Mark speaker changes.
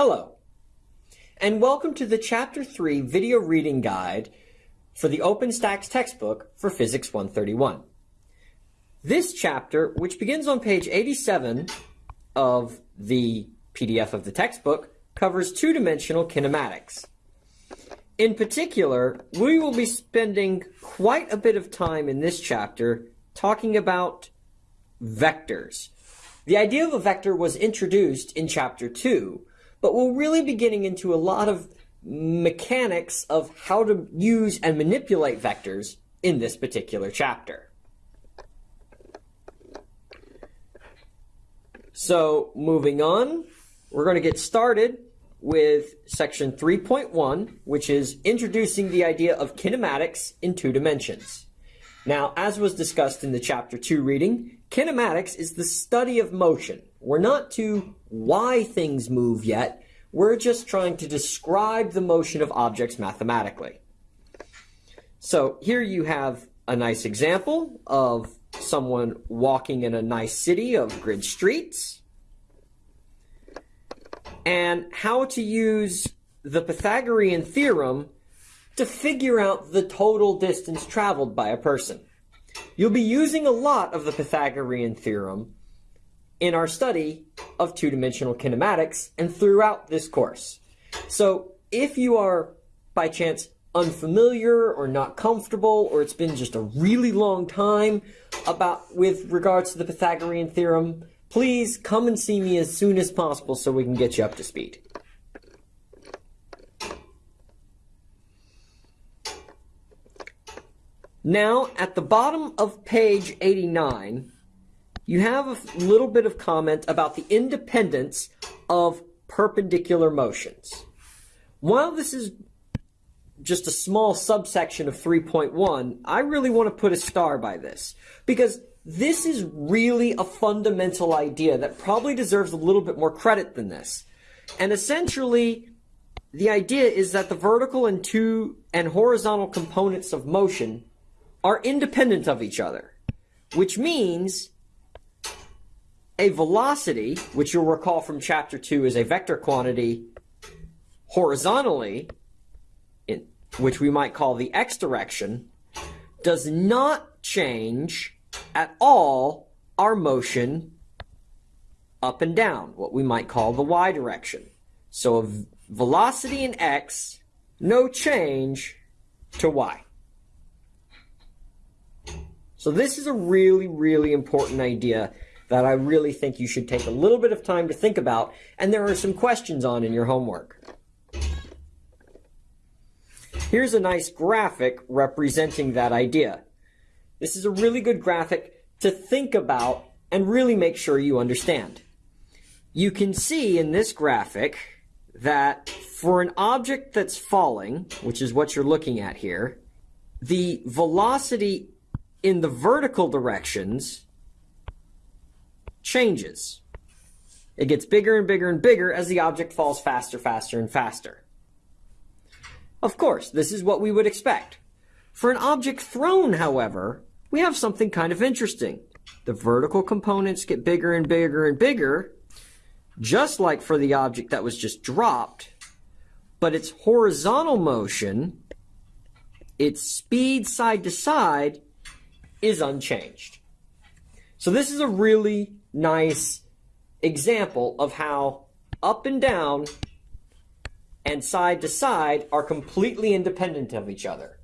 Speaker 1: Hello, and welcome to the Chapter 3 video reading guide for the OpenStax textbook for Physics 131. This chapter, which begins on page 87 of the PDF of the textbook, covers two-dimensional kinematics. In particular, we will be spending quite a bit of time in this chapter talking about vectors. The idea of a vector was introduced in chapter 2, but we'll really be getting into a lot of mechanics of how to use and manipulate vectors in this particular chapter. So moving on, we're going to get started with section 3.1, which is introducing the idea of kinematics in two dimensions. Now, as was discussed in the chapter 2 reading, kinematics is the study of motion. We're not to why things move yet, we're just trying to describe the motion of objects mathematically. So here you have a nice example of someone walking in a nice city of grid streets and how to use the Pythagorean theorem to figure out the total distance traveled by a person. You'll be using a lot of the Pythagorean theorem in our study of two-dimensional kinematics and throughout this course. So if you are, by chance, unfamiliar or not comfortable, or it's been just a really long time about with regards to the Pythagorean theorem, please come and see me as soon as possible so we can get you up to speed. Now, at the bottom of page 89, you have a little bit of comment about the independence of perpendicular motions. While this is just a small subsection of 3.1, I really want to put a star by this because this is really a fundamental idea that probably deserves a little bit more credit than this. And essentially, the idea is that the vertical and two and horizontal components of motion are independent of each other, which means a velocity, which you'll recall from chapter 2 is a vector quantity horizontally, in, which we might call the x direction, does not change at all our motion up and down, what we might call the y direction. So a velocity in x, no change to y. So this is a really, really important idea that I really think you should take a little bit of time to think about, and there are some questions on in your homework. Here's a nice graphic representing that idea. This is a really good graphic to think about and really make sure you understand. You can see in this graphic that for an object that's falling, which is what you're looking at here, the velocity in the vertical directions changes. It gets bigger and bigger and bigger as the object falls faster, faster, and faster. Of course, this is what we would expect. For an object thrown, however, we have something kind of interesting. The vertical components get bigger and bigger and bigger, just like for the object that was just dropped, but its horizontal motion, its speed side to side, is unchanged. So this is a really nice example of how up and down and side to side are completely independent of each other.